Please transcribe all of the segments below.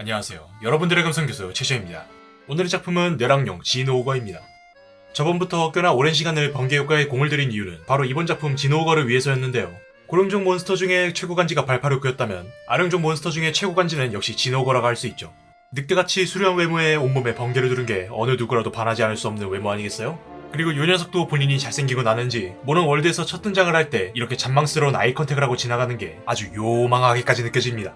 안녕하세요. 여러분들의 금성교수 최시입니다. 오늘의 작품은 뇌랑용 진오거입니다. 저번부터 꽤나 오랜 시간을 번개 효과에 공을 들인 이유는 바로 이번 작품 진오거를 위해서였는데요. 고룡종 몬스터 중에 최고 간지가 발파르크였다면 아룡종 몬스터 중에 최고 간지는 역시 진오거라고 할 수 있죠. 늑대같이 수려한 외모에 온몸에 번개를 두른 게 어느 누구라도 반하지 않을 수 없는 외모 아니겠어요? 그리고 요 녀석도 본인이 잘생긴 걸 아는지 몬헌 월드에서 첫 등장을 할 때 이렇게 잔망스러운 eye contact을 하고 지나가는 게 아주 요망하게까지 느껴집니다.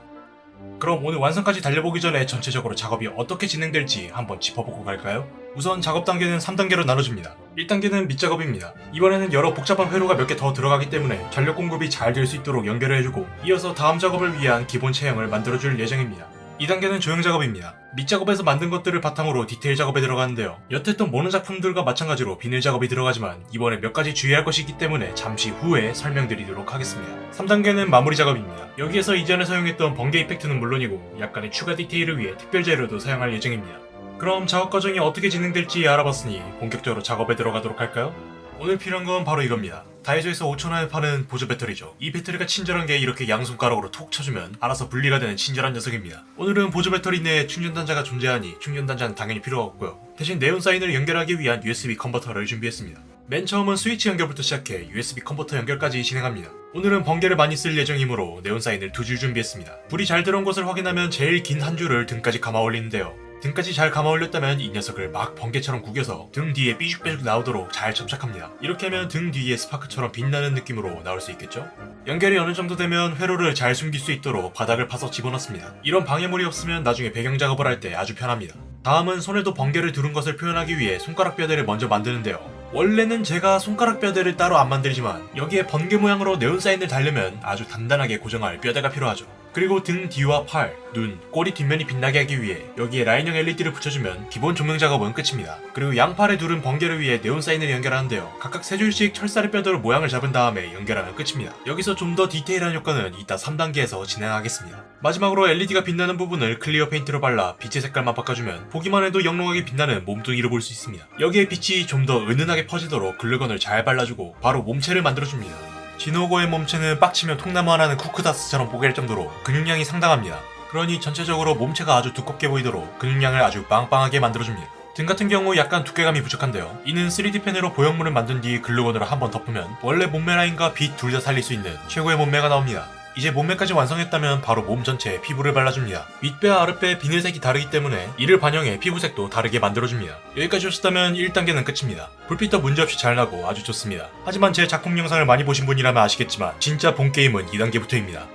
그럼 오늘 완성까지 달려보기 전에 전체적으로 작업이 어떻게 진행될지 한번 짚어보고 갈까요? 우선 작업 단계는 3단계로 나눠집니다. 1단계는 밑작업입니다. 이번에는 여러 복잡한 회로가 몇 개 더 들어가기 때문에 전력 공급이 잘 될 수 있도록 연결을 해주고 이어서 다음 작업을 위한 기본 체형을 만들어줄 예정입니다. 2단계는 조형 작업입니다. 밑 작업에서 만든 것들을 바탕으로 디테일 작업에 들어가는데요. 여태 했던 모노 작품들과 마찬가지로 비닐 작업이 들어가지만 이번에 몇 가지 주의할 것이 있기 때문에 잠시 후에 설명드리도록 하겠습니다. 3단계는 마무리 작업입니다. 여기에서 이전에 사용했던 번개 이펙트는 물론이고 약간의 추가 디테일을 위해 특별 재료도 사용할 예정입니다. 그럼 작업 과정이 어떻게 진행될지 알아봤으니 본격적으로 작업에 들어가도록 할까요? 오늘 필요한 건 바로 이겁니다. 다이소에서 5천원에 파는 보조 배터리죠. 이 배터리가 친절한 게 이렇게 양손가락으로 톡 쳐주면 알아서 분리가 되는 친절한 녀석입니다. 오늘은 보조 배터리 내에 충전 단자가 존재하니 충전 단자는 당연히 필요가 없고요. 대신 네온 사인을 연결하기 위한 USB 컨버터를 준비했습니다. 맨 처음은 스위치 연결부터 시작해 USB 컨버터 연결까지 진행합니다. 오늘은 번개를 많이 쓸 예정이므로 네온 사인을 두 줄 준비했습니다. 불이 잘 들어온 것을 확인하면 제일 긴 한 줄을 등까지 감아 올리는데요. 등까지 잘 감아 올렸다면 이 녀석을 막 번개처럼 구겨서 등 뒤에 삐죽삐죽 나오도록 잘 접착합니다. 이렇게 하면 등 뒤에 스파크처럼 빛나는 느낌으로 나올 수 있겠죠? 연결이 어느 정도 되면 회로를 잘 숨길 수 있도록 바닥을 파서 집어넣습니다. 이런 방해물이 없으면 나중에 배경 작업을 할 때 아주 편합니다. 다음은 손에도 번개를 두른 것을 표현하기 위해 손가락 뼈대를 먼저 만드는데요. 원래는 제가 손가락 뼈대를 따로 안 만들지만 여기에 번개 모양으로 네온 사인을 달려면 아주 단단하게 고정할 뼈대가 필요하죠. 그리고 등 뒤와 팔, 눈, 꼬리 뒷면이 빛나게 하기 위해 여기에 라인형 LED를 붙여주면 기본 조명 작업은 끝입니다. 그리고 양팔에 두른 번개를 위해 네온 사인을 연결하는데요. 각각 세 줄씩 철사의 뼈대로 모양을 잡은 다음에 연결하면 끝입니다. 여기서 좀 더 디테일한 효과는 이따 3단계에서 진행하겠습니다. 마지막으로 LED가 빛나는 부분을 clear paint로 발라 빛의 색깔만 바꿔주면 보기만 해도 영롱하게 빛나는 몸뚱이를 볼 수 있습니다. 여기에 빛이 좀 더 은은하게 퍼지도록 글루건을 잘 발라주고 바로 몸체를 만들어줍니다. 진오거의 몸체는 빡치면 통나무 하나는 쿠크다스처럼 뽀갤 정도로 근육량이 상당합니다. 그러니 전체적으로 몸체가 아주 두껍게 보이도록 근육량을 아주 빵빵하게 만들어줍니다. 등 같은 경우 약간 두께감이 부족한데요. 이는 3D 펜으로 보형물을 만든 뒤 글루건으로 한번 덮으면 원래 몸매 라인과 빛 둘 다 살릴 수 있는 최고의 몸매가 나옵니다. 이제 몸매까지 완성했다면 바로 몸 전체에 피부를 발라줍니다. 윗배와 아랫배의 비늘색이 다르기 때문에 이를 반영해 피부색도 다르게 만들어줍니다. 여기까지 오셨다면 1단계는 끝입니다. 불빛도 문제없이 잘 나고 아주 좋습니다. 하지만 제 작품 영상을 많이 보신 분이라면 아시겠지만 진짜 본 게임은 2단계부터입니다.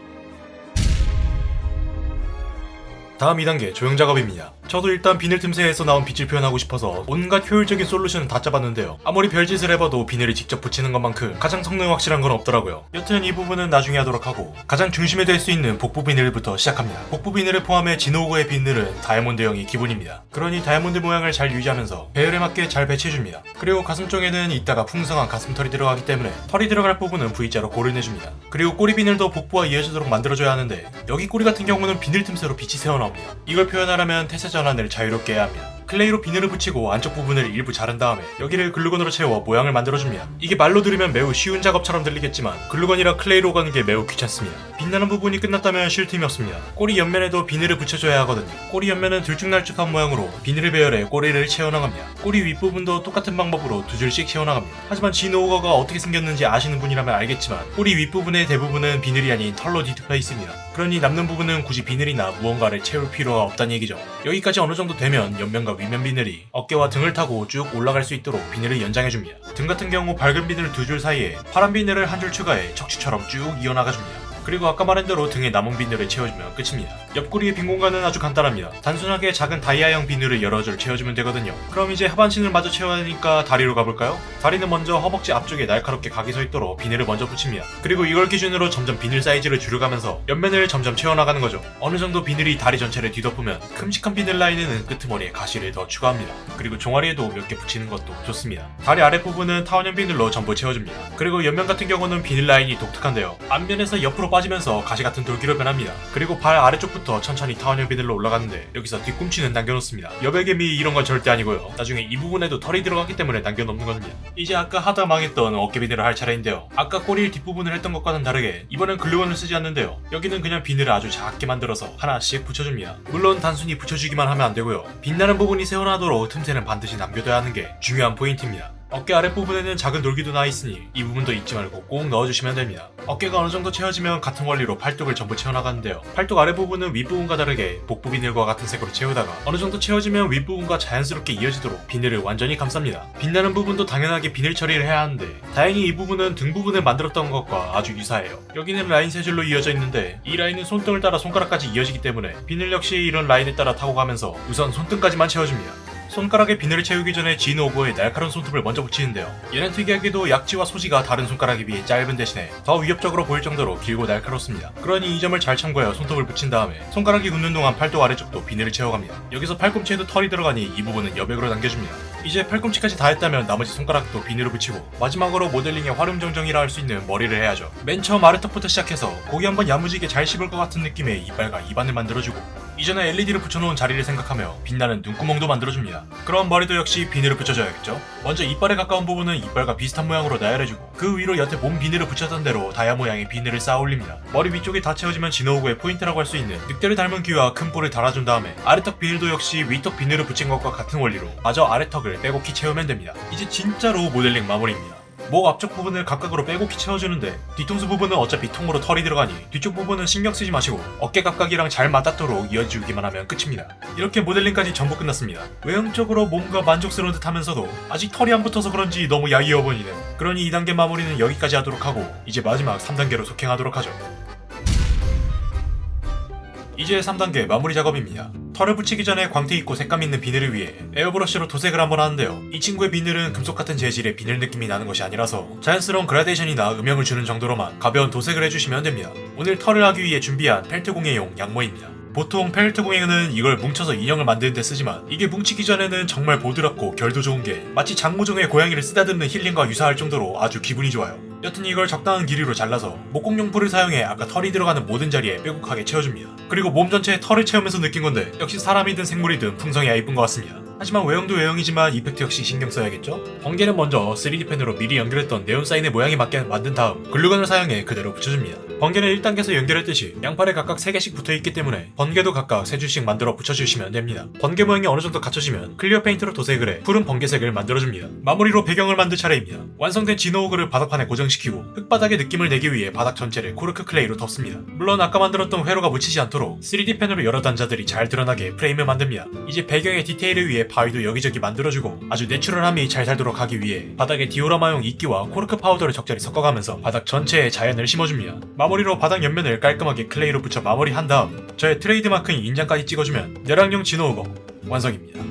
다음 2단계 조형 작업입니다. 저도 일단 비늘 틈새에서 나온 빛을 표현하고 싶어서 온갖 효율적인 솔루션을 다 짜봤는데요. 아무리 별짓을 해봐도 비늘을 직접 붙이는 것만큼 가장 성능 확실한 건 없더라고요. 여튼 이 부분은 나중에 하도록 하고 가장 중심에 될 수 있는 복부 비늘부터 시작합니다. 복부 비늘을 포함해 진오거의 비늘은 다이아몬드형이 기본입니다. 그러니 다이아몬드 모양을 잘 유지하면서 배열에 맞게 잘 배치해줍니다. 그리고 가슴 쪽에는 이따가 풍성한 가슴털이 들어가기 때문에 털이 들어갈 부분은 V자로 도려내줍니다. 그리고 꼬리 비늘도 복부와 이어지도록 만들어줘야 하는데 여기 꼬리 같은 경우는 비늘 틈새로 빛이 새어나옵니다. 이걸 표현하려면 태세 전환을 자유롭게 해야 합니다. 클레이로 비늘을 붙이고 안쪽 부분을 일부 자른 다음에 여기를 글루건으로 채워 모양을 만들어줍니다. 이게 말로 들으면 매우 쉬운 작업처럼 들리겠지만 글루건이랑 클레이로 가는 게 매우 귀찮습니다. 빛나는 부분이 끝났다면 쉴 틈이 없습니다. 꼬리 옆면에도 비늘을 붙여줘야 하거든요. 꼬리 옆면은 들쭉날쭉한 모양으로 비늘을 배열해 꼬리를 채워나갑니다. 꼬리 윗부분도 똑같은 방법으로 두 줄씩 채워나갑니다. 하지만 진오거가 어떻게 생겼는지 아시는 분이라면 알겠지만 꼬리 윗부분의 대부분은 비늘이 아닌 털로 뒤덮여 있습니다. 그러니 남는 부분은 굳이 비늘이나 무언가를 채울 필요가 없다는 얘기죠. 여기까지 어느 정도 되면 옆면과 윗면 비늘이 어깨와 등을 타고 쭉 올라갈 수 있도록 비늘을 연장해줍니다. 등 같은 경우 밝은 비늘 두 줄 사이에 파란 비늘을 한 줄 추가해 척추처럼 쭉 이어나가줍니다. 그리고 아까 말한 대로 등에 남은 비늘을 채워주면 끝입니다. 옆구리의 빈 공간은 아주 간단합니다. 단순하게 작은 다이아형 비늘을 여러 줄 채워주면 되거든요. 그럼 이제 하반신을 마저 채워야 하니까 다리로 가볼까요? 다리는 먼저 허벅지 앞쪽에 날카롭게 각이 서 있도록 비늘을 먼저 붙입니다. 그리고 이걸 기준으로 점점 비늘 사이즈를 줄여가면서 옆면을 점점 채워나가는 거죠. 어느 정도 비늘이 다리 전체를 뒤덮으면 큼직한 비늘 라인에는 끄트머리에 가시를 더 추가합니다. 그리고 종아리에도 몇 개 붙이는 것도 좋습니다. 다리 아랫부분은 타원형 비늘로 전부 채워줍니다. 그리고 옆면 같은 경우는 비늘 라인이 독특한데요. 앞면에서 옆으로 빠지면서 가시 같은 돌기로 변합니다. 그리고 발 아래쪽부터 천천히 타원형 비늘로 올라가는데 여기서 뒤꿈치는 남겨놓습니다. 여백의 미 이런 건 절대 아니고요. 나중에 이 부분에도 털이 들어갔기 때문에 남겨놓는 겁니다. 이제 아까 하다 망했던 어깨 비늘을 할 차례인데요. 아까 꼬리 뒷부분을 했던 것과는 다르게 이번엔 글루건을 쓰지 않는데요. 여기는 그냥 비늘을 아주 작게 만들어서 하나씩 붙여줍니다. 물론 단순히 붙여주기만 하면 안 되고요. 빛나는 부분이 새어나도록 틈새는 반드시 남겨둬야 하는 게 중요한 포인트입니다. 어깨 아랫부분에는 작은 돌기도 나 있으니 이 부분도 잊지 말고 꼭 넣어주시면 됩니다. 어깨가 어느 정도 채워지면 같은 원리로 팔뚝을 전부 채워나가는데요. 팔뚝 아랫부분은 윗부분과 다르게 복부 비늘과 같은 색으로 채우다가 어느 정도 채워지면 윗부분과 자연스럽게 이어지도록 비늘을 완전히 감쌉니다. 빛나는 부분도 당연하게 비늘 처리를 해야 하는데 다행히 이 부분은 등 부분을 만들었던 것과 아주 유사해요. 여기는 라인 세 줄로 이어져 있는데 이 라인은 손등을 따라 손가락까지 이어지기 때문에 비늘 역시 이런 라인에 따라 타고 가면서 우선 손등까지만 채워줍니다. 손가락에 비늘을 채우기 전에 진오거의 날카로운 손톱을 먼저 붙이는데요. 얘는 특이하게도 약지와 소지가 다른 손가락에 비해 짧은 대신에 더 위협적으로 보일 정도로 길고 날카롭습니다. 그러니 이 점을 잘 참고하여 손톱을 붙인 다음에 손가락이 굳는 동안 팔뚝 아래쪽도 비늘을 채워갑니다. 여기서 팔꿈치에도 털이 들어가니 이 부분은 여백으로 남겨줍니다. 이제 팔꿈치까지 다 했다면 나머지 손가락도 비늘을 붙이고 마지막으로 모델링의 화룡점정이라 할 수 있는 머리를 해야죠. 맨 처음 아래턱부터 시작해서 고기 한번 야무지게 잘 씹을 것 같은 느낌의 이빨과 입안을 만들어주고 이전에 LED를 붙여놓은 자리를 생각하며 빛나는 눈구멍도 만들어줍니다. 그럼 머리도 역시 비늘을 붙여줘야겠죠? 먼저 이빨에 가까운 부분은 이빨과 비슷한 모양으로 나열해주고 그 위로 여태 몸 비늘을 붙였던 대로 다이아 모양의 비늘을 쌓아 올립니다. 머리 위쪽이 다 채워지면 진오거의 포인트라고 할 수 있는 늑대를 닮은 귀와 큰 뿔을 달아준 다음에 아래턱 비늘도 역시 위턱 비늘을 붙인 것과 같은 원리로 마저 아래턱을 빼곡히 채우면 됩니다. 이제 진짜로 모델링 마무리입니다. 목 앞쪽 부분을 각각으로 빼곡히 채워주는데 뒤통수 부분은 어차피 통으로 털이 들어가니 뒤쪽 부분은 신경 쓰지 마시고 어깨 각각이랑 잘 맞닿도록 이어주기만 하면 끝입니다. 이렇게 모델링까지 전부 끝났습니다. 외형적으로 뭔가 만족스러운 듯 하면서도 아직 털이 안 붙어서 그런지 너무 야이어 보이는 그러니 2단계 마무리는 여기까지 하도록 하고 이제 마지막 3단계로 속행하도록 하죠. 이제 3단계 마무리 작업입니다. 털을 붙이기 전에 광택 있고 색감 있는 비늘을 위해 에어브러쉬로 도색을 한번 하는데요. 이 친구의 비늘은 금속 같은 재질의 비늘 느낌이 나는 것이 아니라서 자연스러운 그라데이션이나 음영을 주는 정도로만 가벼운 도색을 해주시면 됩니다. 오늘 털을 하기 위해 준비한 펠트 공예용 양모입니다. 보통 펠트 공예는 이걸 뭉쳐서 인형을 만드는 데 쓰지만 이게 뭉치기 전에는 정말 보드랍고 결도 좋은 게 마치 장모종의 고양이를 쓰다듬는 힐링과 유사할 정도로 아주 기분이 좋아요. 여튼 이걸 적당한 길이로 잘라서 목공용풀을 사용해 아까 털이 들어가는 모든 자리에 빼곡하게 채워줍니다. 그리고 몸 전체에 털을 채우면서 느낀 건데 역시 사람이든 생물이든 풍성해야 이쁜 것 같습니다. 하지만 외형도 외형이지만 effect 역시 신경 써야겠죠? 번개는 먼저 3D 펜으로 미리 연결했던 네온 사인의 모양에 맞게 만든 다음 글루건을 사용해 그대로 붙여줍니다. 번개는 1단계에서 연결했듯이 양팔에 각각 3개씩 붙어있기 때문에 번개도 각각 3줄씩 만들어 붙여주시면 됩니다. 번개 모양이 어느 정도 갖춰지면 clear paint로 도색을 해 푸른 번개색을 만들어줍니다. 마무리로 배경을 만들 차례입니다. 완성된 진오거를 바닥판에 고정시키고 흙바닥의 느낌을 내기 위해 바닥 전체를 코르크 클레이로 덮습니다. 물론 아까 만들었던 회로가 묻히지 않도록 3D 펜으로 여러 단자들이 잘 드러나게 프레임을 만듭니다. 이제 배경의 디테일을 위해 바위도 여기저기 만들어주고 아주 natural함이 잘 살도록 하기 위해 바닥에 디오라마용 이끼와 코르크 파우더를 적절히 섞어가면서 바닥 전체에 자연을 심어줍니다. 마무리로 바닥 옆면을 깔끔하게 클레이로 붙여 마무리한 다음 저의 트레이드마크인 인장까지 찍어주면 뇌랑용 진오거 완성입니다.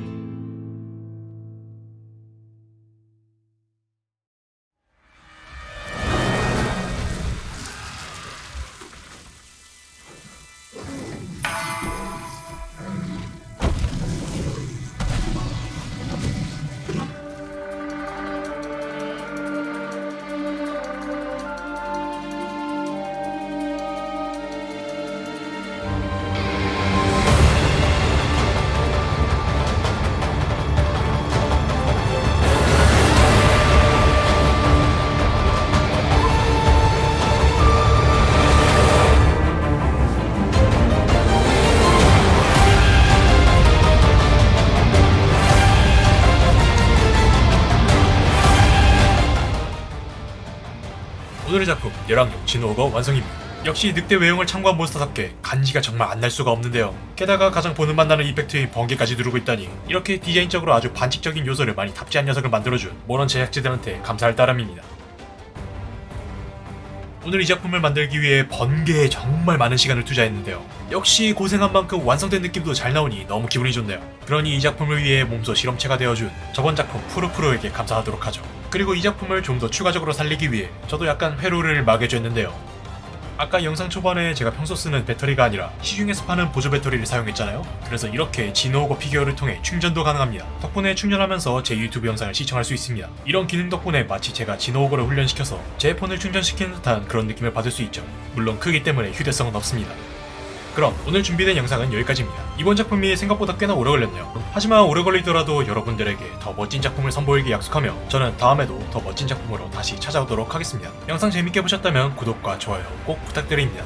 오늘의 작품 열왕용 진호거 완성입니다. 역시 늑대 외형을 참고한 몬스터답게 간지가 정말 안 날 수가 없는데요. 게다가 가장 보는 맛 나는 이펙트인 번개까지 누르고 있다니 이렇게 디자인적으로 아주 반칙적인 요소를 많이 탑재한 녀석을 만들어준 모넌 제작진들한테 감사할 따름입니다. 오늘 이 작품을 만들기 위해 번개에 정말 많은 시간을 투자했는데요. 역시 고생한 만큼 완성된 느낌도 잘 나오니 너무 기분이 좋네요. 그러니 이 작품을 위해 몸소 실험체가 되어준 저번 작품 푸르푸르에게 감사하도록 하죠. 그리고 이 작품을 좀 더 추가적으로 살리기 위해 저도 약간 회로를 마개줬는데요. 아까 영상 초반에 제가 평소 쓰는 배터리가 아니라 시중에서 파는 보조 배터리를 사용했잖아요. 그래서 이렇게 지노오거 피규어를 통해 충전도 가능합니다. 덕분에 충전하면서 제 유튜브 영상을 시청할 수 있습니다. 이런 기능 덕분에 마치 제가 지노오거를 훈련시켜서 제 폰을 충전시키는 듯한 그런 느낌을 받을 수 있죠. 물론 크기 때문에 휴대성은 없습니다. 그럼 오늘 준비된 영상은 여기까지입니다. 이번 작품이 생각보다 꽤나 오래 걸렸네요. 하지만 오래 걸리더라도 여러분들에게 더 멋진 작품을 선보이기 약속하며 저는 다음에도 더 멋진 작품으로 다시 찾아오도록 하겠습니다. 영상 재밌게 보셨다면 구독과 좋아요 꼭 부탁드립니다.